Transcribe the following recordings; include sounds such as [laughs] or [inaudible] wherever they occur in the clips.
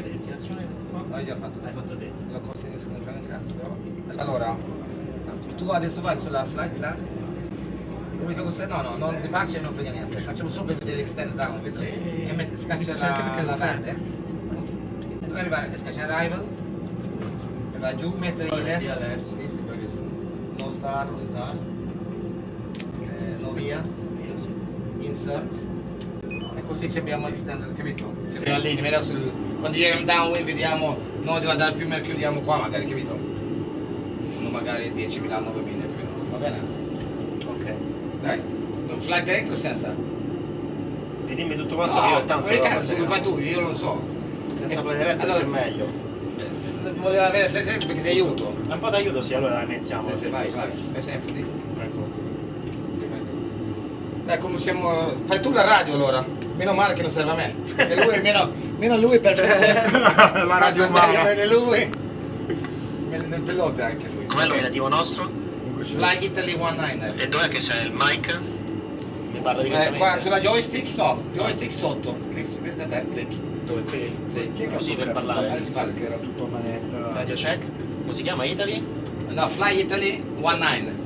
di destinazione qua? L'hai già fatto. L'hai fatto te. Non fare un cazzo, però. Allora, tu adesso vai sulla flight là. L'unica cosa, no, no, non departure non frega niente, facciamo solo per vedere l'extend down, vedo? Sì. E metti, scaccia la, perché la verde. E dove arrivare? Scaccia arrival. E vai giù, metti Poi ILS. ILS. Sì, sì, bravissimo. No start, Non sta. eh, no via, sì. insert. E così ci abbiamo extended, capito? Ci abbiamo la linea, sul, quando giriamo downwind vediamo, noi devo andare più meno chiudiamo qua magari, capito? Sono magari 10.000, 9.000, capito? Va bene? Ok. Dai, un flight direct o senza? E dimmi tutto quanto che io No, tanto cazzo, lo fai tu, io non lo so. Senza flight direct Allora- c'è meglio. Eh, Voleva avere flight direct perché ti aiuto. Un po' d'aiuto sì, allora la mettiamo. Sì, vai, vai. Ecco. Dai, come siamo... Fai tu la radio allora. Meno male che non serve a me. Perché lui, meno, meno lui perfetto. [laughs] La radio umana. Meno lui. Meno del pilota anche lui. Com'è l'ominativo nostro? Fly Italy 19er. E dov'è che c'è il mic? Mi parla Eh, direttamente. qua sulla joystick? No, joystick sotto. Click, si prende te, click. Dove qui? Sì. Che Così per parlare. Parla. che era tutto manetta. Radio check. Come si chiama? Italy? No, Fly Italy 19.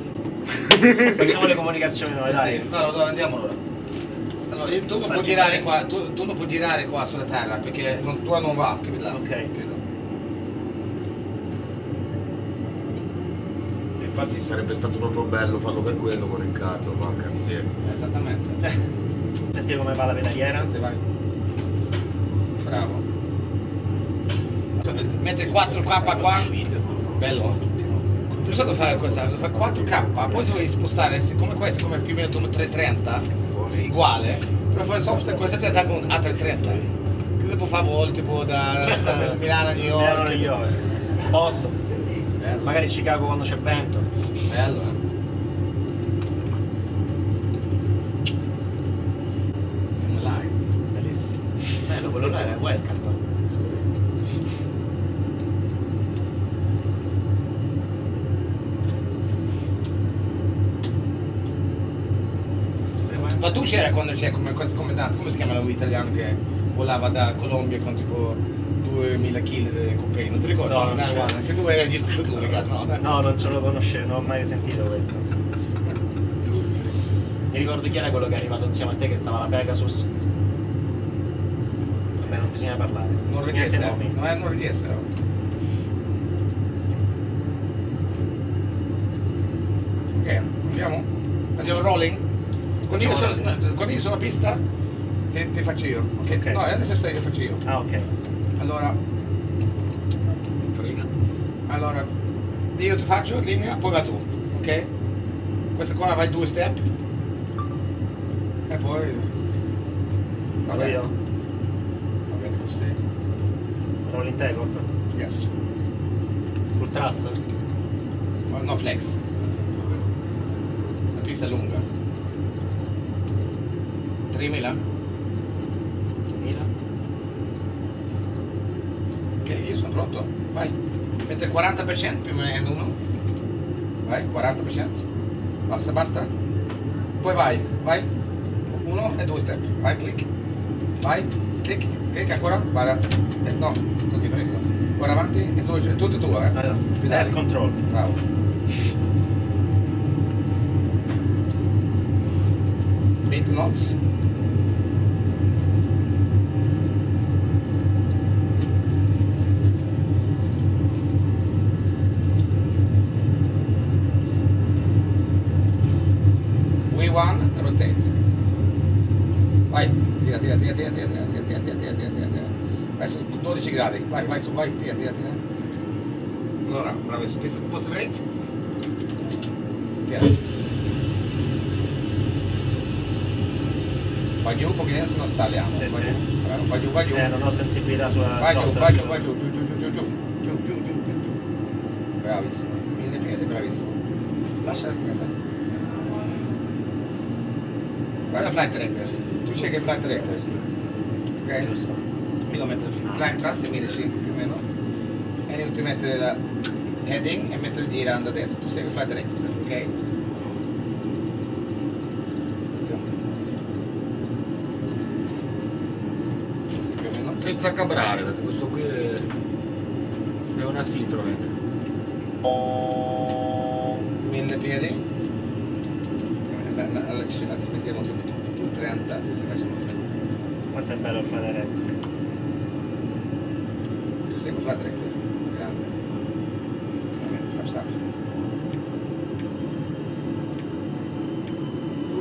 [laughs] Facciamo le comunicazioni noi, Sì, dai. sì. No, no, andiamo allora. Io- tu non puoi girare qua, tu, tu non puoi girare qua sulla terra perché non, tua non va, capito? Ok. Capito? Infatti sarebbe stato proprio bello farlo per quello con Riccardo, manca miseria. Esattamente. [laughs] Sentire come va la pedaliera. Se vai. Bravo. Mette 4K qua. Bello. Non so cosa fare questa, fa 4K, poi devi spostare, siccome questo come più o meno un 330, sì, uguale, però fare software questa diventa con un A330. Cosa può fare volo tipo da, da Milano a New Milano, New York? York. Posso. Bello. Magari Chicago quando c'è vento. Bello. eh. Siamo live, bellissimo. Bello, quello là era welcome. Ma tu c'era quando c'è come comandante, come si chiama lui italiano che volava da Colombia con tipo 2000 kg di cocaina, non ti ricordi? No, non c'era. guarda, che tu eri registrato tu, ragazzi, no? No, non ce lo conoscevo, non ho mai sentito questo. Mi ricordo chi era quello che è arrivato insieme a te che stava alla Pegasus. Vabbè, non bisogna parlare. Norvegese, non è norvegese, no? Ok, andiamo? Andiamo rolling? Quando io, sono, no, quando io sono a pista ti, ti faccio io, ok? Ok. No, adesso stai che faccio io. Ah, ok. Allora, Frena. allora, io ti faccio linea, poi va tu, ok? Questa qua vai due step e poi... Va bene, io. va bene così. Rolling takeoff. Yes. Full thrust. No flex. La pista è lunga. 3000? 2000. Ok, io sono pronto. Vai. Mette il 40% più o meno uno. Vai, 40%. Basta, basta. Poi vai, vai. Uno e due step. Vai, clic. Vai, clic, clic ancora. Guarda. Eh, no, così preso. Guarda avanti e tu, è tutto tuo, eh. Air control. Bravo. Knots. V1, rotate. Vai, tira, tira, tira, tira, tira, tira, tira, tira, tira, tira, tira. Vai su 12 gradi, vai, vai su, vai, tira, tira, tira. Allora, bravo, su pista post brake. Ok. Vai giù un pochino se non sta alleando. Sì, vai sì. giù, vai giù, vai giù. Eh, non ho sensibilità sulla Vai giù, vai giù, vai giù, giù, giù, giù, giù, giù, giù, giù, giù, giù. Bravissimo. Mille piedi, bravissimo. Lascia questa. Guarda il flight director. Tu scegli il flight director. Ok? Giusto. Io metto il climb thrust 1005 più o meno. E ti mettere la heading e mettere girando adesso. Tu segui flight director, ok? cabrare perché questo qui è, è una Citroen. Mille piedi? Eh, allora ci aspettiamo subito, tu 30, così facciamo Quanto è bello fare retto. Tu sei con la diretta, grande. Vabbè, zap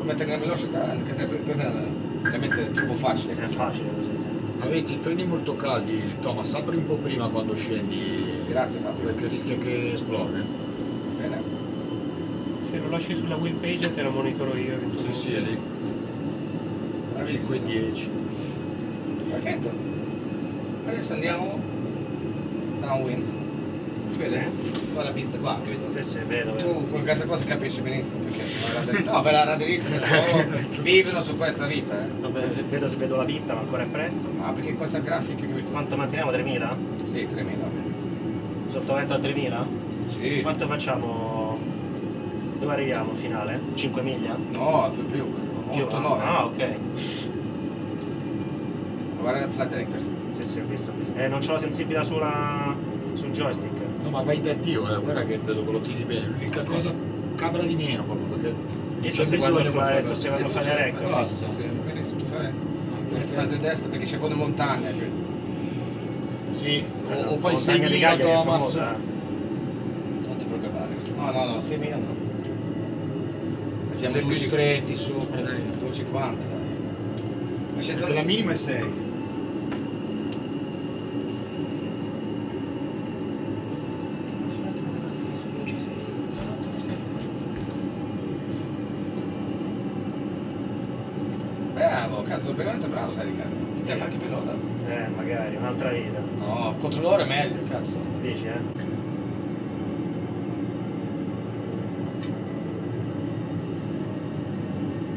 Mettere la velocità, anche se è veramente troppo facile. È facile, nel senso. Avete i freni molto caldi, Thomas, apri un po' prima quando scendi. Grazie Fabio. Perché rischia che esplode. Bene. Se lo lasci sulla wheel page te la monitoro io Sì, sì, è lì. Bravissimo. 5 e 10. Perfetto. Adesso andiamo downwind. Si vede? Qua la pista qua, capito? Sì, sì, vedo, vedo. Tu con questa cosa capisci benissimo perché [laughs] la no, per la raderista loro [laughs] vivono su questa vita, eh. Ve- vedo se vedo la pista, ma ancora è presto. No, perché questa grafica, capito? Quanto manteniamo? 3000? Sì, 3000, va bene. Sottovento a 3000? Sì. Quanto facciamo? Dove arriviamo finale? 5 miglia? No, più più. Più? 8, 9. Ah, ok. Guarda flat director. Sì, sì, ho visto. Eh, non c'ho la sensibilità sulla... sul joystick. No, ma vai da Dio, eh. guarda che vedo che lo tiri bene. L'unica cosa cabra di meno proprio perché. Io sto c'è seguendo bisogno il per fare, sto seguendo il fare recto. Basta. Benissimo, tu fai. Devi fare a destra perché c'è buone montagne. capito? Sì, o, o La fai montagna 6 di mila Cagliari è Thomas. Non ti preoccupare. No, no, no, 6.000 no. Siamo più 2,50, stretti sopra, dai. 2,50 dai. La minima è 6. Bravo, cazzo, veramente bravo sai Riccardo. Te fa anche pilota? Eh, magari, un'altra vita. No, controllore è meglio, cazzo. Dici, eh?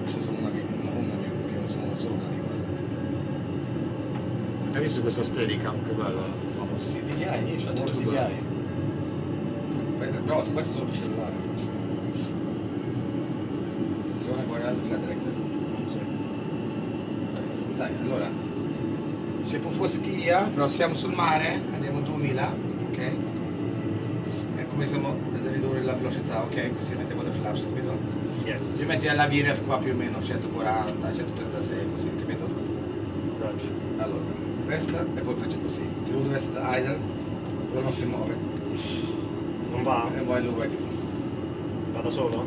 Questa sono una, una, una più, che non sono solo una che guarda. Hai visto questa Steadicam? Che bella, Thomas. Sì, DJI, io ho tutto DJI. Però questo è solo per cellulare. Attenzione, guarda il flat director. Bravissimo. Dai, allora. C'è un po' schia, però siamo sul mare, andiamo 2000, ok? E cominciamo a ridurre la velocità, ok? Così mettiamo le flaps, capito? Yes. Ci metti la VRF qua più o meno 140, 136, così, capito? Roger. Allora, questa e poi faccio così. Chiudo questa idle, poi non si muove. Non va? E poi lo vai giù. Vado solo?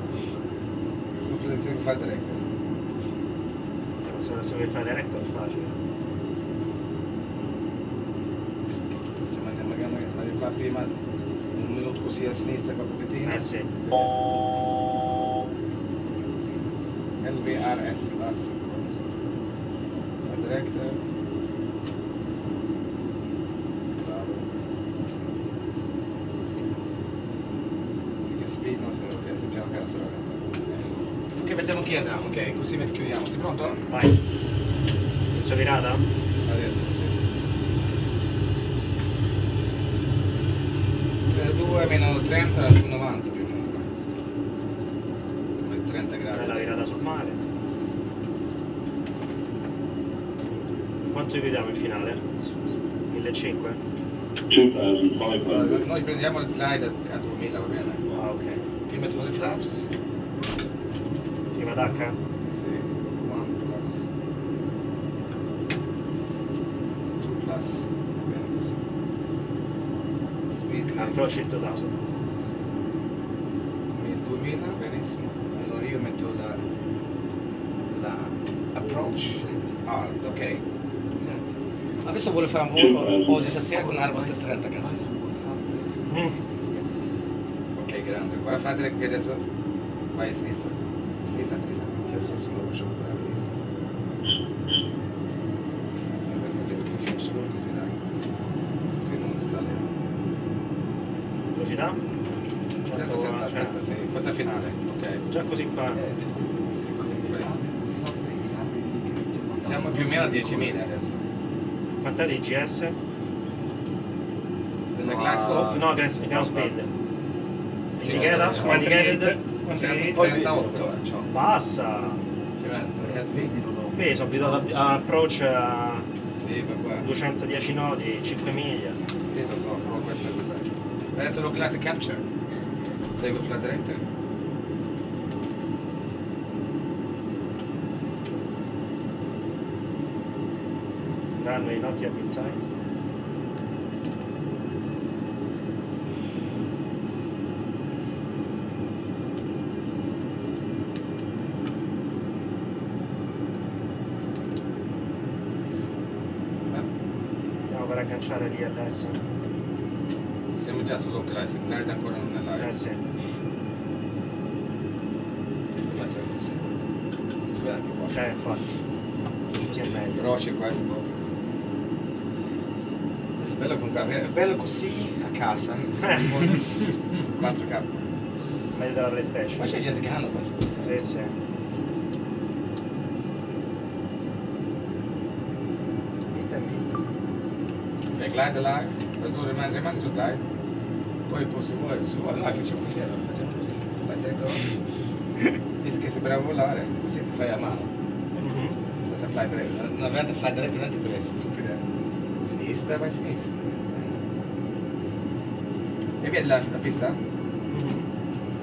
Tu fai. Eh, Se se vuoi fare recto è facile. Cioè, magari, magari, magari qua prima un minuto così a sinistra qua pochettino. Eh sì. LVRS Lars. La director. Bravo. Che speed non se ok, se piano piano se la retta. Gear down, ok, così chiudiamo. Sei pronto? Vai. Inizio virata? A destra, sì. 2 meno 30 più 90 più o meno. Come 30 gradi. Bella virata sul mare. Quanto dividiamo in finale? 1500? Allora, noi prendiamo il glide a 2000, va bene? Ah ok. Ti metto le flaps. Prima tacca? Sì, 1 plus. 2 plus. Va bene così. Speed. Approach il 2000. 2000, benissimo. Allora io metto la, la approach hard, ok? Senti. Adesso vuole fare un volo oggi stasera con un'arma stretta, cazzo. Mm. Ok, grande. Guarda frate che adesso vai a sinistra. Sinistra, sinistra. Sì, sì, sì. Lo facciamo bravissimo. E facciamo il flaps full così dai. Così non sta lì. Velocità? 37, 36. Questa è finale, ok? Già così qua. Così poi. Siamo più o meno a 10.000 adesso. Quant'è di GS? Della No, glass slope? No, ground speed. Indicated? indicated? 138 eh, c'ho. Bassa! Ci metto. Qui sono abituato a approach a Sì, per qua. 210 nodi, 5 miglia. Sì, lo so, però questa è questa. Adesso lo classic capture. Segui flight director. Runway not yet in sight. Eh, Stiamo per agganciare adesso. Siamo già sullo classic, glide ancora non è live. Eh sì. Si vede anche qua. Cioè, infatti. Così è meglio. Però c'è questo. Adesso è bello comunque avere, è bello così a casa. [laughs] 4K. Meglio della Ma PlayStation. c'è gente che hanno questo. Sì, sì. Vista e vista. Ok, glide live, poi tu rimani, rimani sul glide. Poi, poi se vuoi, se vuoi, noi facciamo così, allora facciamo così. Vai dentro. Visto che sei bravo a volare, così ti fai a mano. Mhm. Senza fly diretto. Una volta fly diretto non ti quelle stupide. Sinistra, vai a sinistra. E vedi la, la pista? Mhm.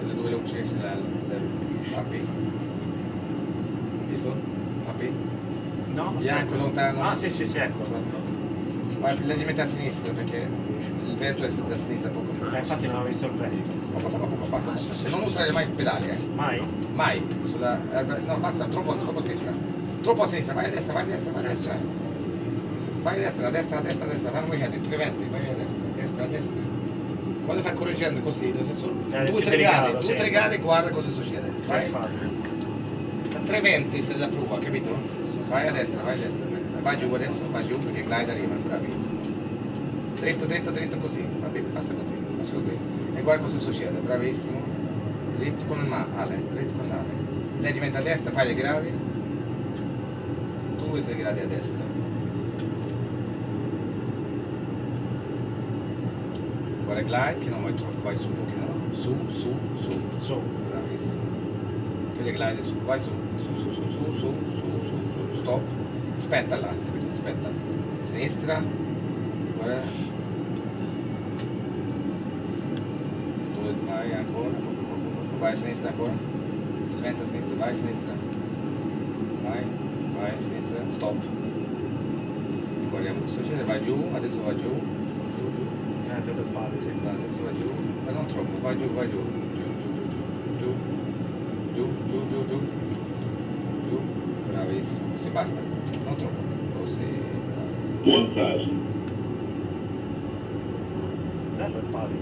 Sulle due luci, sulla le, papi. Visto? Papi? No? Bianco, lontano. Ah, sì, sì, sì, ecco. Vai leggermente a sinistra perché il vento è da sinistra poco. Eh, infatti non ho visto il vento. Poco poco poco basta. Non usare mai i pedali, eh. Mai? Mai. Sulla. erba- No, basta, troppo, troppo a sinistra. Troppo a sinistra, vai a destra, vai a destra, vai a destra. Vai a destra, a destra, a destra, a destra, runway head, 320, vai a destra, a destra, a destra. Quando fai correggendo così, solo Eh, 2-3 più delicato, gradi, sì. 2-3 gradi guarda cosa succede. Vai. Da 320 se la prova, capito? Vai a destra, vai a destra. Vai giù adesso, vai giù perché glide arriva, bravissimo. Dritto, dritto, dritto così. Va bene, passa così, passa così. E guarda cosa succede, bravissimo. Dritto con il male, dritto con l'ale. Lei diventa a destra, fai le gradi. 2-3 gradi a destra. Guarda glide che non vai troppo, vai su un pochino. Su, su, su. Su. Bravissimo. Che le glide su, vai su, su, su, su, su, su, su, su, su, stop. Aspetta là? Aspetta. Sinistra. Guarda. Dove vai ancora? Vai a sinistra ancora. Diventa a sinistra, vai a sinistra. Vai, vai a sinistra, stop. Guardiamo cosa succede, vai giù, adesso va giù. Giù, giù. Eh. Adesso va giù, ma non troppo, vai giù, vai giù. Giù, giù, giù, giù. Giù, giù, giù, giù. Giù. Bravissimo. Così basta. Non troppo. Così. bravissimo. 1000. Bello il palo.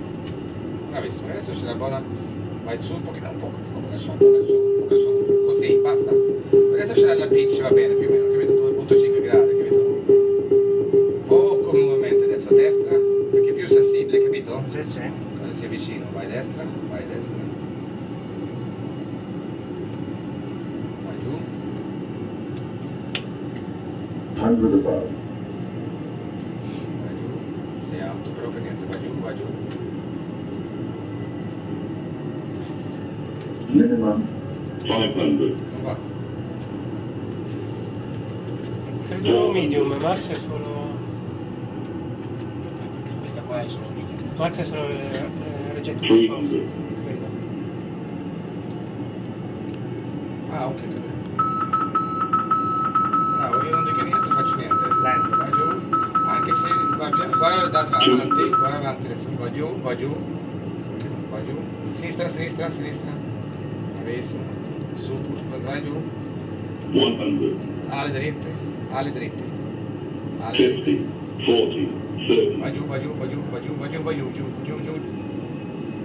Bravissimo. Adesso c'è la buona. Vai su un pochino, un poco, un poco su, un poco su, un poco su. Così, basta. Adesso c'è la pitch, va bene, più o meno, capito? 100 above. vai giù. Sei alto però per niente, vai giù, vai giù. Minimum 500. Non va. Credo medium, Max è solo. Perché questa qua è solo medium. Max è solo eh, eh, reject off, 300. credo. Ah, ok, capito. Avanti, guarda avanti adesso. Vai giù, vai giù. Vai giù. Sinistra, sinistra, sinistra. Bravissimo. Su, vai giù. 100. Ale dritte, ale dritte. Ale dritte. 50. 40. 30. Vai giù, vai giù, vai giù, vai giù, vai giù, vai giù, giù, giù, giù.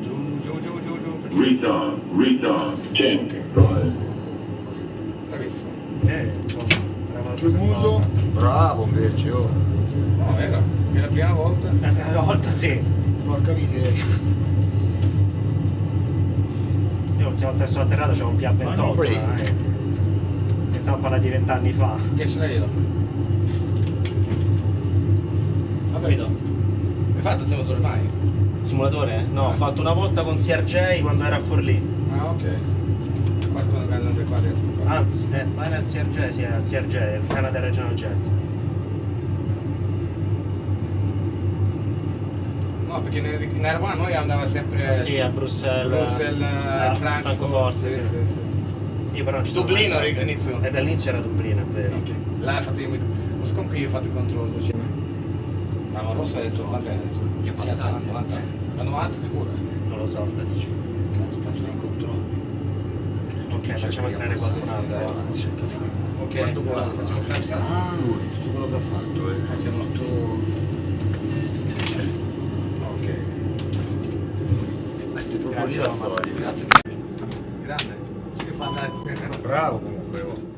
Giù, giù, giù, giù, giù. Retard. Retard. 10. Ok. Drive. Bravissimo. Eh, insomma, era una stavolta. bravo invece, oh. No, vero? È la prima volta. Eh, Una volta sì. Porca miseria. Io l'ultima volta che sono atterrato c'era un Ma non P28. break. Eh. E stiamo a parlare di vent'anni fa. Che ce l'hai io? Capito? Hai fatto il simulatore mai? Simulatore? No, ho fatto una volta con CRJ quando era a Forlì. Ah, ok. Anzi, eh, vai nel CRJ, sì, era il CRJ, il Canada Regional Jet. Perché in Erwan noi andava sempre Ah, sì, a Bruxelles. Bruxelles, a Frankfurt, Francoforte, sì, sì. sì, sì. Io però non ci Dublino all'inizio. Eh, all'inizio era Dublino, è vero. Ok. Là hai fatto io, non so con chi ho fatto il controllo. cioè. Ma la rossa adesso quanto è adesso? Gli è passata. 90. La 90 sicuro? Non lo so, sta dicendo. Cazzo, passa Nei controlli. Ok, facciamo entrare qualcun altro. Ok, Quando volava. facciamo il time start. Ah, lui, tutto quello che ha fatto. eh. Facciamo Ok. Pezzi proprio Grazie, la storia. Grazie. Grande. Bravo comunque. oh.